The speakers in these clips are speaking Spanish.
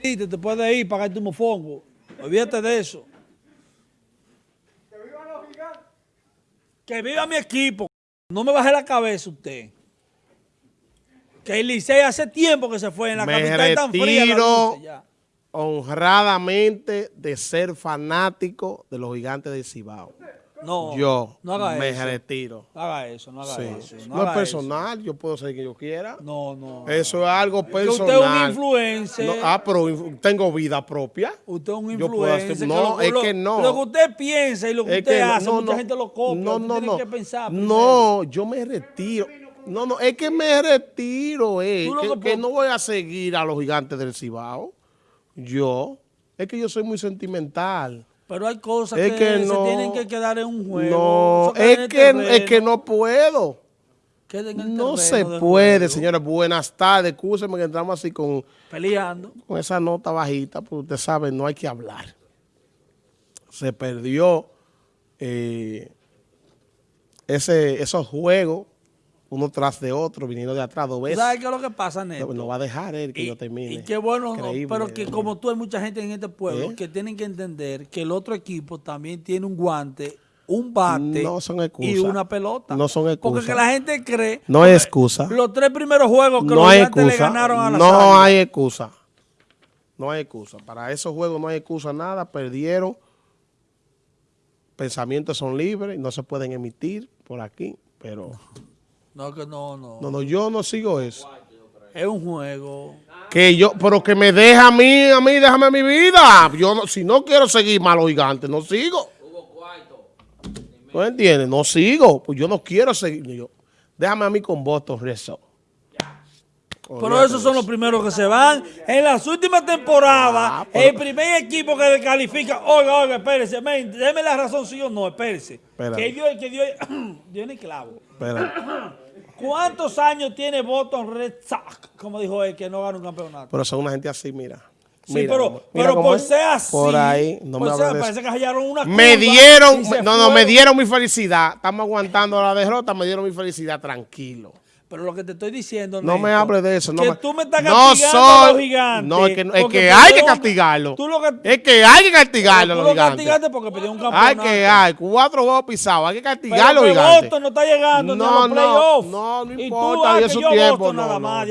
te, te puedes ir, pagar tu mofongo. Olvídate de eso. Que viva los gigantes. Que viva mi equipo. No me baje la cabeza usted. Que el Licey hace tiempo que se fue en la Me capital tan fría. la ya. honradamente de ser fanático de los gigantes de Cibao. No, Yo no haga me eso. retiro. No haga eso, no haga Sí. eso. No, haga es eso. personal, yo puedo ser quien yo quiera. No, no. Eso es algo que personal. usted es un influencer. No, ah, pero tengo vida propia. Usted es un Yo puedo hacer- influencer. no, lo- es lo- que no. Lo que usted piensa y lo que Es usted que hace, no, mucha no, gente lo copia. No, no, tiene no. que pensar. No, yo me retiro. No, no, es que me retiro, eh. Que, que que no voy a seguir a los gigantes del Cibao. Yo. Es que yo soy muy sentimental. Pero hay cosas Es que, que se no. tienen que quedar en un juego. No, es que, terreno, es que no puedo. queda en el No se puede, señores. Buenas tardes. Excúsenme que entramos así con, Peleando. con esa nota bajita, porque usted sabe, no hay que hablar. Se perdió eh, ese, esos juegos, uno tras de otro, viniendo de atrás dos ¿Tú veces. ¿Sabes qué es lo que pasa, Neto? No, no va a dejar él que y, yo termine. y qué bueno, no, pero que ¿no? como tú hay mucha gente en este pueblo ¿Eh? que tienen que entender que el otro equipo también tiene un guante, un bate No son excusas. y una pelota. No son excusas. Porque que la gente cree No hay excusa. los tres primeros juegos que No los gigantes le ganaron a la No hay excusa. No hay excusa. Para esos juegos no hay excusa nada. Perdieron. Pensamientos son libres. No se pueden emitir por aquí. Pero No, que no, no, no, no, yo no sigo eso. Es un juego. Que yo, pero que me deja a mí, a mí, déjame mi vida. Yo no, si no quiero seguir los gigantes, no sigo. ¿No entiendes? No sigo. Pues yo no quiero seguir. Yo, déjame a mí con votos, rezo. Pero esos son los primeros que se van. En las últimas temporadas, Ah, pero- el primer equipo que descalifica, oiga, oiga, espérese, men, déme la razón, sí o no, espérese. Espera. Que dio, que dio, dio en el clavo. Espera. ¿Cuántos años tiene Boston Red Sox? Como dijo él, que no gana un campeonato. Pero son una gente así, mira. Sí, Mira pero, mira pero por ser así. Por ahí, no me por de Parece que hallaron una Me dieron, no, no, me dieron mi felicidad. Estamos aguantando la derrota, me dieron mi felicidad, tranquilo. Pero lo que te estoy diciendo, No Neto, me hables de eso. No que me- tú me estás no castigando a los gigantes. No, es que, es que hay que lo- castigarlo. Tú lo que, Es que hay que castigarlo a los lo gigantes. castigaste porque pidió un Hay campeonato. que hay. Cuatro juegos pisados. Hay que Pero castigar a los que gigantes. Boston no está llegando ni a No, los no, playoffs. no, no tú, importa, y que yo tiempo, no, nada no. más.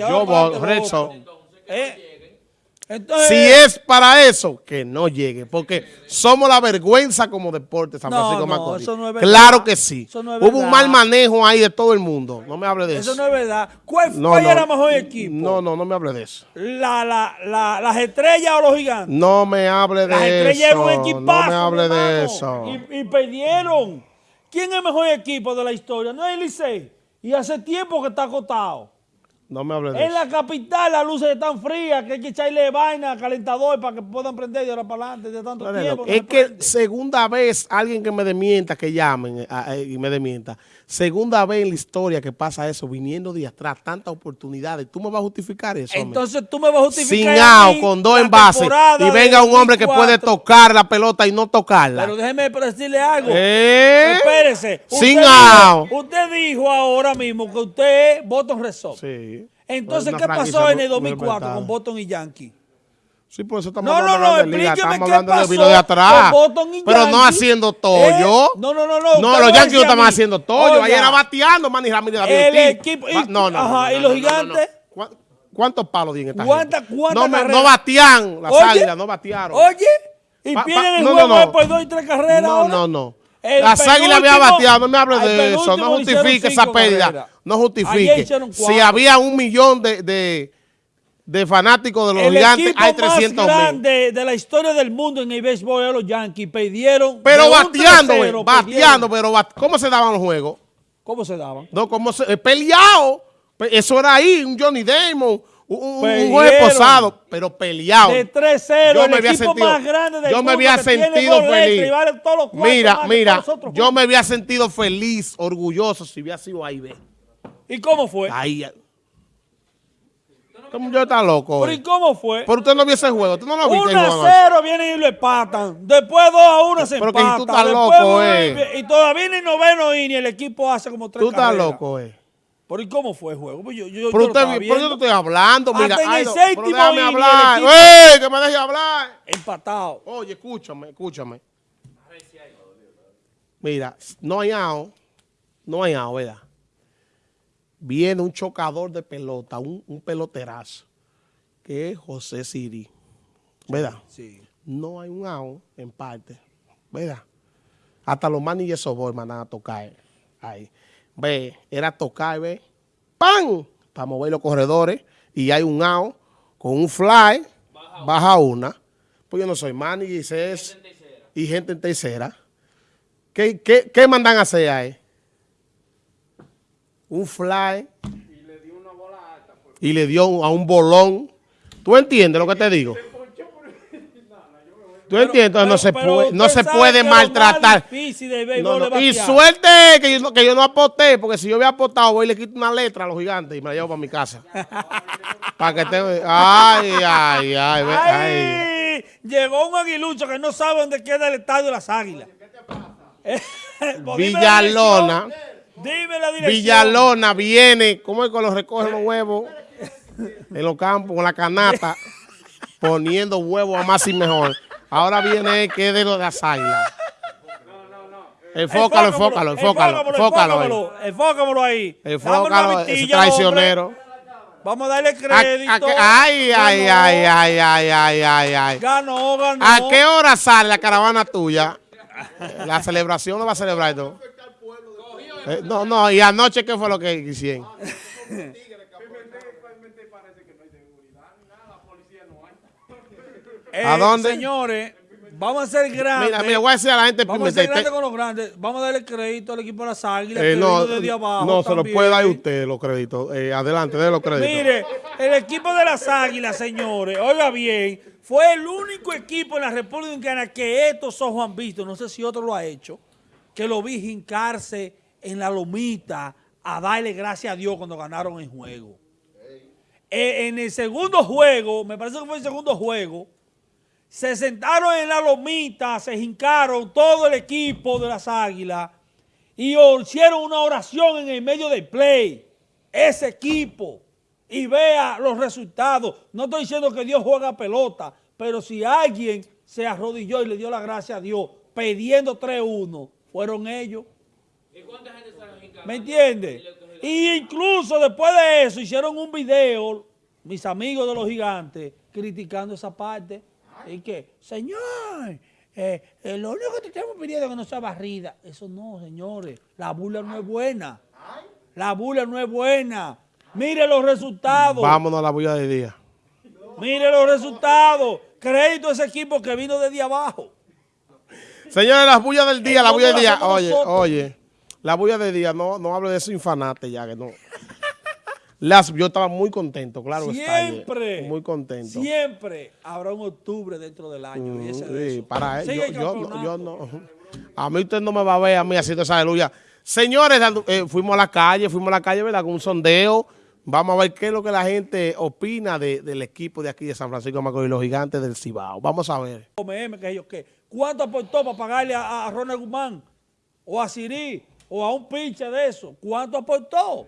¿Eh? Entonces, Si es para eso, que no llegue, porque somos la vergüenza como deporte San No, Francisco no, Macorís. eso no es verdad. claro que sí. Eso no es Hubo un mal manejo ahí de todo el mundo. No me hable de eso. eso no es verdad. ¿Cuál, No, cuál no. era el mejor equipo? No, no, no me hable de eso. La, la, la, ¿Las estrellas o los gigantes? No me hable de Las estrellas eran eso. un No equipazo, me hable de eso. Y, y perdieron. ¿Quién es el mejor equipo de la historia? No es el Licey. Y hace tiempo que está acotado. No me hable de En eso. la capital las luces están frías, que hay que echarle vaina, calentador para que puedan prender de ahora para adelante de tanto tiempo. no. Es que prende. segunda vez alguien que me demienta, que llamen eh, a- eh, y me demienta. Segunda vez en la historia que pasa eso, viniendo de atrás, tantas oportunidades. ¿Tú me vas a justificar eso? Entonces tú me vas a justificar. Sin out, con dos envases. Y venga un hombre que puede 2004. tocar la pelota y no tocarla. Pero déjeme decirle algo. ¿Eh? Espérese. Sin Usted out. dijo, usted dijo ahora mismo que usted es Boston Red Sox. Sí. Entonces, ¿qué pasó en el muy 2004 respetada. con Boston y Yankee? Sí, por eso estamos No, no, hablando no, de la liga. Estamos hablando de vino de atrás. Pero no haciendo Eh, tollo. no, no, no, no. No, usted los Yankees no estaban haciendo tollo. Ahí oiga, era bateando, Manny Ramírez el equipo- y- no, no, ajá, no, ¿y no, los no, no, no. gigantes? ¿Cuá- ¿Cuántos palos tienen esta ¿Cuánta- no, no batean las Oye, águilas, no batearon. Oye, y Pa- pa- pierden el no, no, juego no. después dos y tres carreras. No, ahora. no, no. El Las águilas había bateado, no me hable al de eso, no justifique esa pérdida. No Ayer justifique. Si había un millón de, de, de fanáticos de los el gigantes, hay más 300 mil. grande de la historia del mundo en el béisbol es los Yankees. Perdieron. Pero de bateando, 3-0, güey, bateando, pero bat- ¿cómo se daban los juegos? ¿Cómo se daban? No, ¿cómo se, eh, peleado. Pe- Eso era ahí, un Johnny Damon, un, un, juez posado, pero peleado. De 3-0, Yo el me había equipo sentido- más grande del yo me había sentido feliz. y vale todos los cuartos Mira, más mira, yo juntos. me había sentido feliz, orgulloso si hubiera sido ahí, ve. ¿Y cómo fue? Ahí. Este Yo está loco. ¿Pero y cómo fue? Pero usted no vio ese juego, tú no lo viste. 1 Juan? a 0 vienen y lo empatan. Después 2 a 1 se Pero empatan. tú estás Después loco, y- eh. Y todavía ni noveno y ni el equipo hace como tres Tú estás carreras. loco, eh. ¿Pero y cómo fue el juego? Pues yo, yo, Pero yo usted, te estoy hablando, mira. Hasta en ay, el no, séptimo pero déjame el hablar. ¡Ey! Que me deje hablar. Empatado. Oye, escúchame, escúchame. Mira, no hay out, no hay out, ¿verdad? Viene un chocador de pelota, un, un peloterazo, que es José Siri, ¿verdad? Sí. No hay un out en parte, ¿verdad? Hasta los manilles sobor mandan a tocar ahí. Ve, era tocar, ve, ¡pam! Para mover los corredores y hay un out con un fly, baja una. Pues yo no soy manager, y es y gente en tercera. ¿Qué, qué, qué mandan a hacer ahí? Un fly. Y le dio a un bolón. ¿Tú entiendes lo que te digo? ¿Tú entiendes? no se pero puede, no se puede maltratar. difícil No, no, es Y suerte que yo, no- que yo no aposté, porque si yo hubiera apostado, voy y le quito una letra a los gigantes y me la llevo para mi casa. para que te... Ay, ay, ay, ay. ¡Ay! Llegó un aguilucho que no sabe dónde queda el estadio de las águilas. Villalona. Dime la dirección. Villalona viene, ¿cómo es que los recogen los huevos? En los campos, con la canasta, poniendo huevos a más y mejor. Ahora viene el que es de los de las águilas. Enfócalo, enfócalo, enfócalo, enfócalo. enfócamelo ahí. Enfócalo, ese traicionero. Vamos a darle ¿A- crédito. Ay, ay, ay, ay, ay, ay, ay, ay. Ganó, ganó. ¿A qué hora sale la caravana tuya? La celebración no va a celebrar esto. Eh, no, no, y anoche, ¿qué fue lo que hicieron? Eh, ¿A dónde? Señores, vamos a ser grandes. Mira, mira, voy a decir a la gente Vamos a ser grandes con los grandes. Vamos a darle crédito al equipo de las águilas. eh, no, vino desde abajo no, se lo puede dar usted los créditos. Eh, adelante, de los créditos. Mire, el equipo de las águilas, señores, oiga bien, fue el único equipo en la República Dominicana que estos ojos han visto, no sé si otro lo ha hecho, que lo vi hincarse en la lomita a darle gracias a Dios cuando ganaron el juego. Eh, en el segundo juego, me parece que fue el segundo juego, se sentaron en la lomita, se hincaron todo el equipo de las águilas y hicieron una oración en el medio del play. Ese equipo. Y vea los resultados. No estoy diciendo que Dios juega pelota, pero si alguien se arrodilló y le dio la gracia a Dios pidiendo 3-1, fueron ellos. ¿Me entiendes? Y incluso después de eso hicieron un video, mis amigos de los gigantes, criticando esa parte. Y que, señor, eh, eh, lo único que te estamos pidiendo es que no sea barrida. Eso no, señores. La burla no es buena. La burla no es buena. Mire los resultados. Vámonos a la bulla de día. Mire los resultados. Crédito a ese equipo que vino desde abajo. Señores, las bullas del día, la bulla del día. Oye, nosotros. oye, la bulla del día, no, no hable de eso infanate ya, que no. Las, yo estaba muy contento, claro. está, eh, Siempre. Muy contento. Siempre habrá un octubre dentro del año. y ese de Sí, eso. para él, Sigue yo, yo, no- campeonato. yo no. A mí usted no me va a ver a mí haciendo esa aleluya. Señores, eh, fuimos a la calle, fuimos a la calle, ¿verdad? Con un sondeo. Vamos a ver qué es lo que la gente opina de- del equipo de aquí de San Francisco de Macorís, los gigantes del Cibao. Vamos a ver. ¿Cuánto aportó para pagarle a, a Ronald Guzmán? O a Siri, o a un pinche de eso. ¿Cuánto aportó?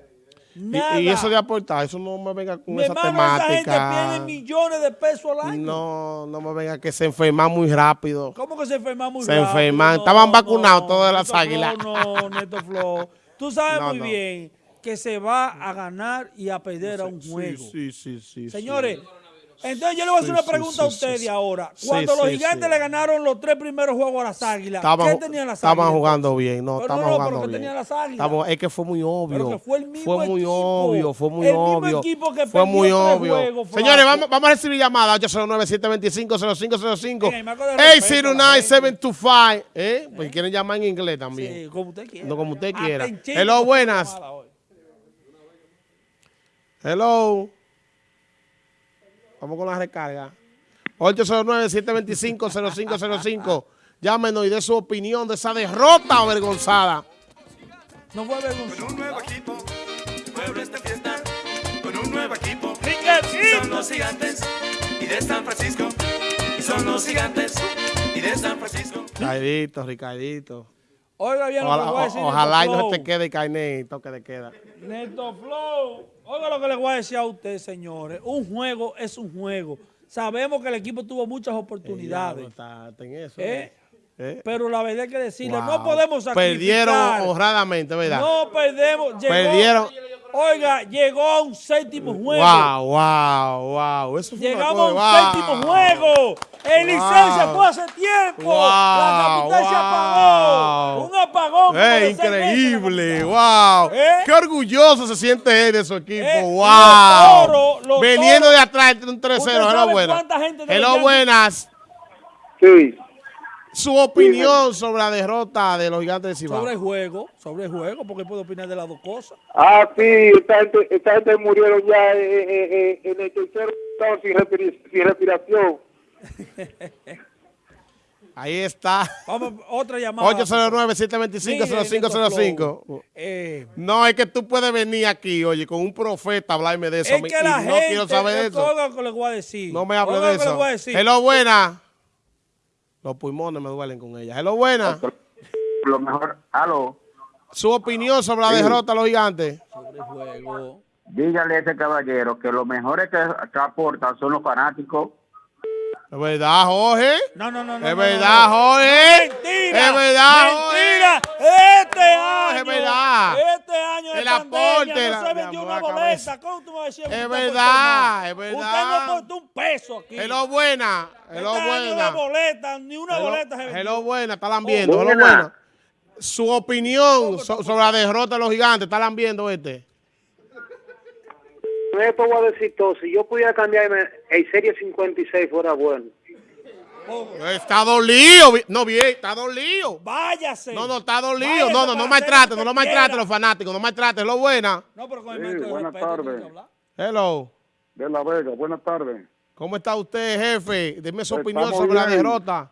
Nada. Y, eso de aportar, eso no me venga con Mi esa hermano, esa gente temática. pierde millones de pesos al año. No, no me venga que se enferman muy rápido. ¿Cómo que se enferman muy Se rápido? enferman. No, Estaban vacunados no, todas las águilas. Flo, no, Neto Flo. Tú sabes No, muy no. bien que se va a ganar y a perder a un juego. Sí, sí, sí. sí, Señores, entonces yo le voy a hacer Sí, una sí, pregunta a ustedes sí. ahora. Cuando los gigantes le ganaron los tres primeros juegos a las águilas, Estaban, ¿qué tenían las estaban águilas? jugando bien, no, estaban no, no, jugando bien. tenían las águilas. Estamos- es que fue muy obvio. Pero que fue el mismo Fue muy equipo. obvio, fue muy El mismo obvio. equipo que fue muy obvio. juegos. Señores, vamos, vamos a recibir llamadas 809-725-0505. Venga, y marco de respeto a la 809-725. ¿Eh? Pues quieren llamar en inglés también. Sí, como usted quiera. No como usted quiera. Hello, buenas. Hello. Vamos con la recarga. 809-725-0505. Llámenos y dé su opinión de esa derrota avergonzada. No fue vergonzoso. Con un nuevo equipo, pueblo está en fiesta. Con un nuevo equipo, son los gigantes y de San Francisco. Y son los gigantes y de San Francisco. Ricardito, Ricardito. Oiga bien Ojalá, voy a decir. ojalá y no se te quede carnet y toque de queda. Neto Flow. Oiga lo que le voy a decir a usted, señores. Un juego es un juego. Sabemos que el equipo tuvo muchas oportunidades. En eso, ¿eh? ¿eh? Pero la verdad hay que decirle, no podemos sacrificar. Perdieron honradamente, ¿verdad? No perdemos. Llegó- Perdieron. Oiga, llegó a un séptimo juego. Wow, wow, wow. Eso fue una Llegamos a un séptimo juego. En Wow. licencia fue hace tiempo. La capital se apagó. Como ¡Eh, la increíble! ¡Wow! ¿Eh? ¡Qué orgulloso se siente él de su equipo! Eh, ¡Wow! los toros, los Veniendo toros. de atrás entre un 3-0. ¿Usted Hello, buenas. Hello, buenas. Sí, Su opinión sobre la derrota de los gigantes de Cibao. Sobre el juego, sobre el juego, porque puedo opinar de las dos cosas. ah, sí, esta gente, esta gente murieron ya eh, eh, eh, en el tercer estado sin, respira- sin respiración. Ahí está. Vamos, otra llamada. 809-725-0505. Eh, No, es que tú puedes venir aquí, oye, con un profeta a hablarme de eso. es y que la no gente, quiero saber de eso. lo que le voy a decir. No me hable de lo eso. voy a decir. Hello, buena. Los pulmones me duelen con ella. Hello, buena. Lo mejor, aló, Su opinión sobre la derrota de los gigantes. Sobre el juego. dígale a ese caballero que los mejores que, que aportan son los fanáticos. Es verdad, Jorge. No, no, no, no. Es no, verdad, no. Jorge. Mentira. Es verdad, Mentira. Este año. es verdad. Este año de El pandemia aporte, no la- se vendió una boleta. ¿Cómo tú me vas a decir? que Es verdad, es verdad. Usted no aportó un peso aquí. Hello, buena. Hello, este año buena. de boleta, ni una Hello, boleta se vendió. hello, buena. Están viendo. Hello, Buena. buena. Su opinión so- sobre la derrota de los gigantes. ¿Están viendo este? Esto voy a decir todo, si yo pudiera cambiarme el Serie 56 fuera bueno. Está dolido. No, bien, está dolido. Váyase. No, no, está dolido. No, no, no maltrate, no lo lo maltrate los fanáticos, no maltrate. Hello, buena. No, pero con el Sí, buenas tardes. Hello. De La Vega, buenas tardes. ¿Cómo está usted, jefe? Deme su opinión estamos sobre la derrota.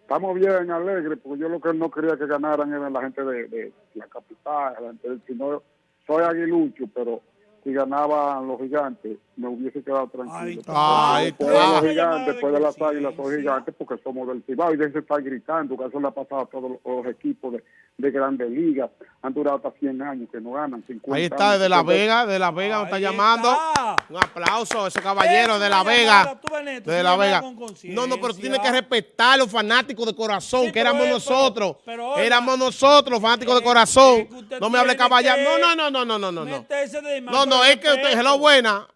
Estamos bien, alegres, porque yo lo que no quería que ganaran era la gente de, de la capital, la gente del- sino soy aguilucho, pero si ganaban los gigantes, me hubiese quedado tranquilo. Ay, Después de los gigantes, de después de las águilas, son gigantes porque somos del Cibao y de eso estar gritando, que eso le ha pasado a todos los, equipos de, de grandes ligas. Han durado hasta 100 años que no ganan. 50 Ahí está, años. desde La Vega, de La Vega nos está llamando. está. Un aplauso a ese caballero Es de La Vega. De La Vega. con conciencia. No, no, pero tú tienes que respetar a los fanáticos de corazón, Sí, que éramos es- nosotros. pero- pero oiga, éramos nosotros, los fanáticos de es- corazón. es usted No me hable tiene caballero. No, no, no, no, no, no, no. No, de no, es que usted, respeto. hello, buena.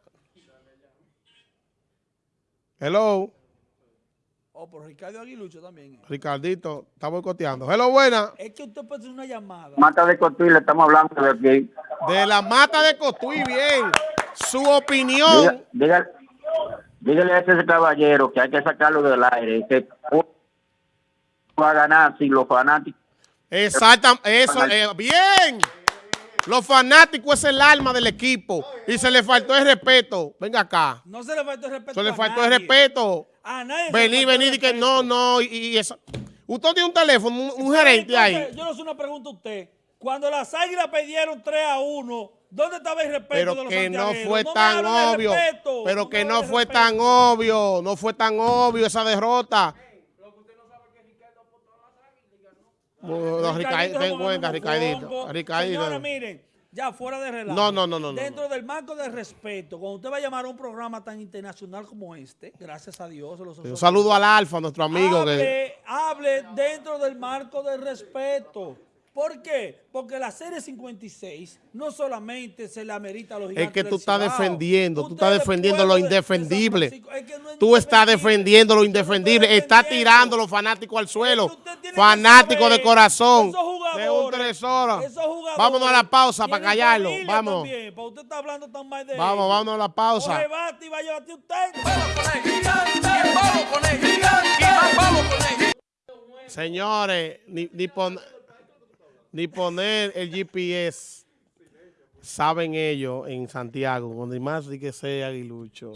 Hello, Oh, pero Ricardo Aguilucho también. Ricardito, está boicoteando. Hello, buena. Es que usted puede hacer una llamada. Mata de Cotuí, le estamos hablando de aquí. De la mata de Cotuí, bien. Su opinión. Diga- diga- dígale a ese caballero que hay que sacarlo del aire, que va a ganar si los fanáticos Exacto, eso, eh, bien. Los fanáticos es el alma del equipo y se le faltó el respeto. Venga acá. No se le faltó el respeto Se le a faltó el nadie. respeto. A nadie Vení, el vení, y que no, no. Y, y eso. Usted tiene un teléfono, un, un gerente ahí. Yo le hago una pregunta a usted. Cuando las águilas perdieron 3 a 1, ¿dónde estaba el respeto Pero de los que no fue tan obvio. respeto, Pero que no fue respeto. tan obvio. No fue tan obvio esa derrota. No, Ricardito ten cuenta, Ricardito. Ricardito. Señora, miren, ya fuera de relajo. No, no, no, no, no, Dentro del marco del respeto, cuando usted va a llamar a un programa tan internacional como este, gracias a Dios, los Un saludo al Alfa, nuestro amigo. que hable, hable dentro del marco del respeto. ¿Por qué? Porque la serie 56 no solamente se le amerita a los gigantes Es que tú estás defendiendo, tú estás es defendiendo lo indefendible. Francisco. Es que no es Tú estás defendiendo lo indefendible. Estás tirando los fanáticos al suelo. Fanáticos de corazón. De un tres horas. Vámonos a la pausa para callarlo. Vamos. también, para usted está hablando tan mal de Vamos, ellos. vámonos a la pausa. Bate a. Señores, ni, ni, pon- ni poner el GPS, saben ellos en Santiago, donde más di que sea aguilucho.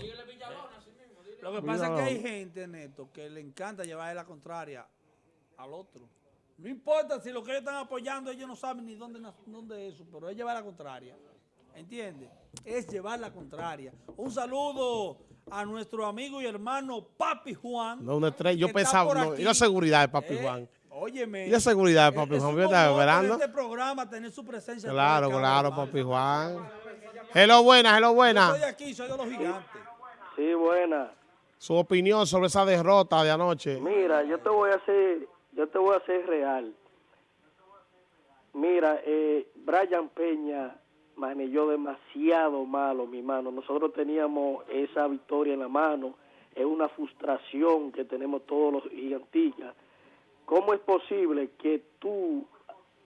Lo que pasa es que hay gente, Neto, que le encanta llevar la contraria al otro. No importa si lo que ellos están apoyando, ellos no saben ni dónde, dónde es eso, pero es llevar la contraria. ¿Entiendes? Es llevar la contraria. Un saludo a nuestro amigo y hermano Papi Juan. No, una estrella. Yo pensaba, no, y la seguridad de Papi Eh, Juan. Óyeme. ¿Y la seguridad, eh, papi Juan? Yo estaba esperando. este programa tener su presencia. Claro, claro, papi. Juan. Hello, buena, hello, Yo buena. estoy aquí, soy de los gigantes. Sí, buena. Su opinión sobre esa derrota de anoche. Mira, yo te voy a hacer, yo te voy a hacer real. Mira, eh, Brian Peña manejó demasiado malo, mi mano. Nosotros teníamos esa victoria en la mano. Es una frustración que tenemos todos los gigantillas. ¿Cómo es posible que tú,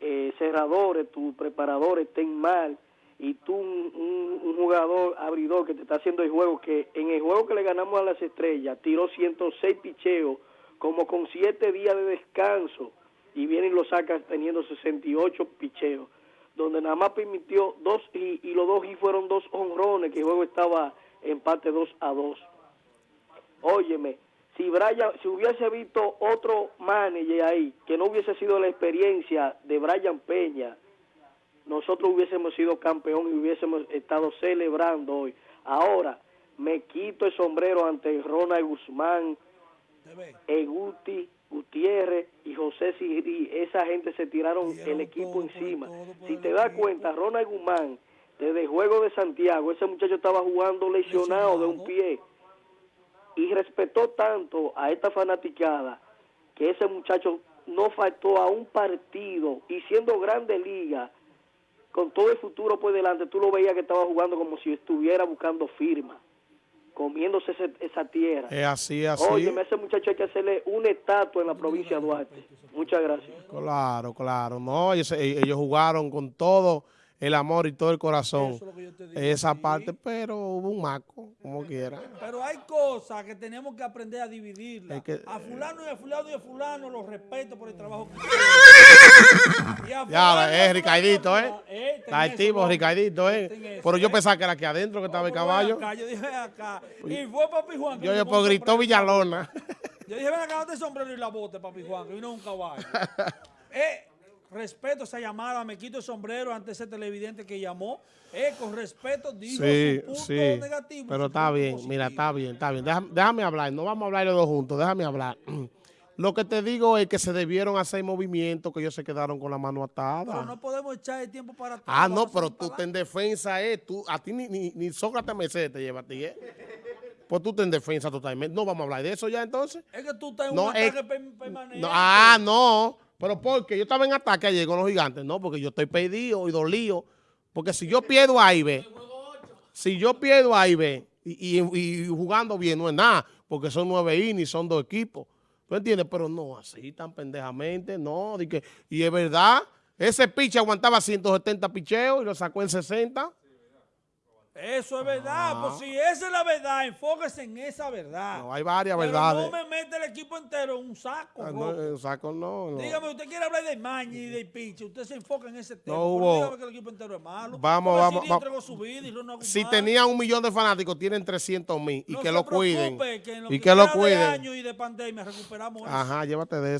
eh, cerradores, tus preparadores estén mal y tú, un, un- jugador abridor que te está haciendo el juego, que en el juego que le ganamos a las estrellas, tiró 106 picheos, como con 7 días de descanso, y viene y lo saca teniendo 68 picheos, donde nada más permitió dos, y, y los dos y fueron dos honrones, que el juego estaba empate 2 a 2. Óyeme, si Brian, si hubiese visto otro manager ahí, que no hubiese sido la experiencia de Brian Peña, nosotros hubiésemos sido campeón y hubiésemos estado celebrando hoy. Ahora, me quito el sombrero ante Ronald Guzmán. Eguti, Gutiérrez y José Siri. Esa gente se tiraron el equipo encima. Si te das cuenta, Ronald Guzmán, desde el juego de Santiago, ese muchacho estaba jugando lesionado de un pie y respetó tanto a esta fanaticada que ese muchacho no faltó a un partido y siendo grande liga con todo el futuro por delante tú lo veías que estaba jugando como si estuviera buscando firma comiéndose ese- esa tierra Es así, así. Oye, ese muchacho hay que hacerle una estatua en la provincia de Duarte muchas gracias Claro, claro. No, ellos, ellos jugaron con todo el amor y todo el corazón. Eso es lo que yo te digo, Esa sí. parte, pero hubo un maco, como quiera. Pero hay cosas que tenemos que aprender a dividirlas. Es que- a fulano y a fulano y a fulano los respeto por el trabajo que. Y a Ya, fulano es fulano Ricardito, ¿eh? Eh, Está activo. Ricardito, ¿eh? eso, Pero yo ¿eh? pensaba que era aquí adentro que estaba el caballo. acá, yo dije acá. Y fue Papi Juan. que Yo, yo, pues gritó. Villalona. Yo dije, ven acá, date el sombrero y la bote, Papi Juan, que vino un caballo. eh, respeto esa llamada, me quito el sombrero ante ese televidente que llamó. Eh, con respeto, digo Sí, punto sí. negativo. Pero está bien, positivo. mira, está bien, está bien. Déjame, déjame hablar, no vamos a hablar los dos juntos, déjame hablar. Lo que te digo es que se debieron hacer movimientos que ellos se quedaron con la mano atada. Pero no podemos echar el tiempo para. Ah, no, pero tú te en defensa, eh. Tú, a ti ni, ni, ni Sócrates Mercedes te lleva a ti, eh. Pues tú te en defensa totalmente. No vamos a hablar de eso ya entonces. Es que tú estás en No, un ataque per- permanente. No, ah, no. Pero porque yo estaba en ataque ayer con los gigantes. No, porque yo estoy perdido y dolido. Porque si yo pierdo ahí, ve. Si yo pierdo ahí, ve. Y, y- y jugando bien, no es nada. Porque son nueve innings, son dos equipos. ¿Tú entiendes? Pero no así tan pendejamente, no. di que- y es verdad, ese piche aguantaba 170 picheos y lo sacó en 60. Eso es verdad. Pues si esa es la verdad, enfóquese en esa verdad. Ah. No, hay varias Pero verdades. no me mete el equipo entero en un saco. Ah, no, el saco no, no. Dígame, usted quiere hablar de Mañi y de Piche, usted se enfoca en ese tema. No hubo- dígame que el equipo entero es malo. Vamos, vamos, Siri vamos. entregó su vida y Ronald Si Guzmán. tenían un millón de fanáticos, tienen 300 mil. Y No que se lo cuiden. preocupe, que en lo y que que lo de cuiden. año y de pandemia recuperamos eso. Ajá, llévate de eso.